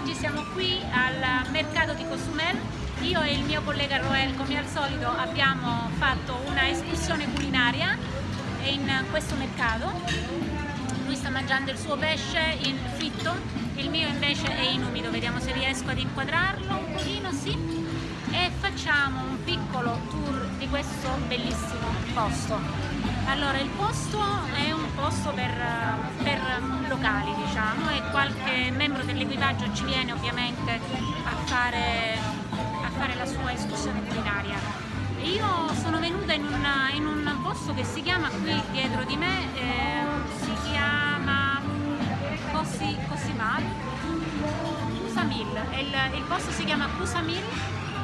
oggi siamo qui al mercato di Cozumel. Io e il mio collega Roel, come al solito, abbiamo fatto una escursione culinaria in questo mercato. Lui sta mangiando il suo pesce in fritto, il mio invece è in umido. Vediamo se riesco ad inquadrarlo un pochino, sì. E facciamo un piccolo tour di questo bellissimo posto. Allora, il posto è un posto per, per locali, diciamo, e qualche membro dell'equipaggio ci viene ovviamente a fare, a fare, la sua escursione culinaria. Io sono venuta in, una, in, un posto che si chiama qui dietro di me, eh, si chiama Cosi, Cosimal, Cusamil, il, il posto si chiama Cusamil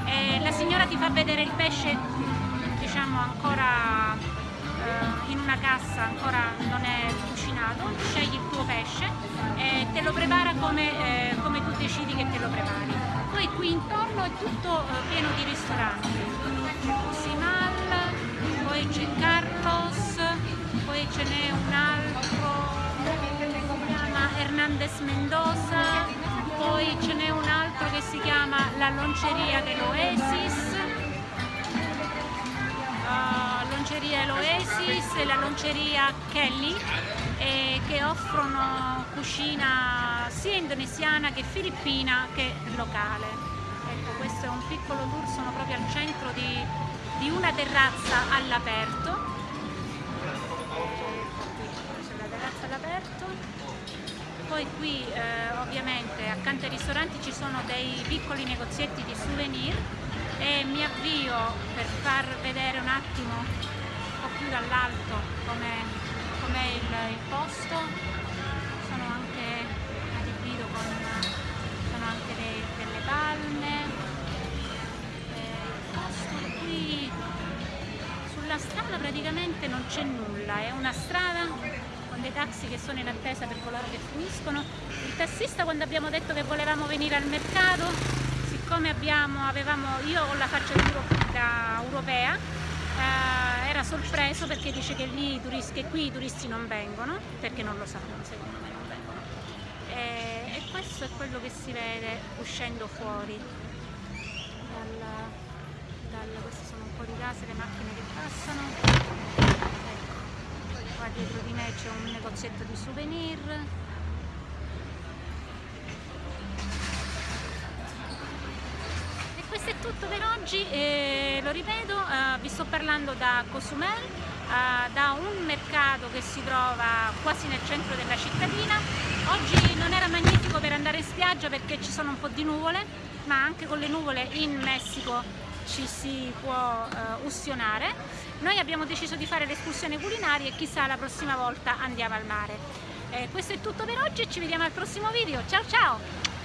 e la signora ti fa vedere il pesce diciamo ancora eh, in una cassa ancora non è cucinato, scegli il tuo pesce e te lo prepara come, eh, come tu decidi che te lo prepari. Poi qui intorno è tutto eh, pieno di ristoranti, c'è Cosimal, poi c'è Carlos, poi ce n'è un altro si chiama Hernandez Mendoza, poi ce n'è un altro che si chiama La Lonceria dell'Oasis, lonceria Eloesis e la lonceria Kelly eh, che offrono cucina sia indonesiana che filippina che locale. Ecco, questo è un piccolo tour, sono proprio al centro di, di una terrazza all'aperto. C'è la terrazza all'aperto. Poi qui eh, ovviamente accanto ai ristoranti ci sono dei piccoli negozietti di souvenir e mi avvio per far vedere un attimo po' più dall'alto com'è com il, il, posto. Sono anche adibito con sono anche dei, delle palme. Eh, il posto qui sulla strada praticamente non c'è nulla. È una strada con dei taxi che sono in attesa per coloro che finiscono. Il tassista quando abbiamo detto che volevamo venire al mercato siccome abbiamo, avevamo, io ho la faccia da europea, eh, era sorpreso perché dice che, lì, che qui i turisti non vengono, perché non lo sanno, secondo me non vengono. E, e questo è quello che si vede uscendo fuori. Dal, dal, queste sono un po' di case, le macchine che passano. Ecco, qua dietro di me c'è un negozietto di souvenir. questo è tutto per oggi, eh, lo ripeto, eh, vi sto parlando da Cozumel, eh, da un mercato che si trova quasi nel centro della cittadina. Oggi non era magnifico per andare in spiaggia perché ci sono un po' di nuvole, ma anche con le nuvole in Messico ci si può eh, ustionare. Noi abbiamo deciso di fare l'escursione culinaria e chissà la prossima volta andiamo al mare. Eh, questo è tutto per oggi e ci vediamo al prossimo video. Ciao ciao!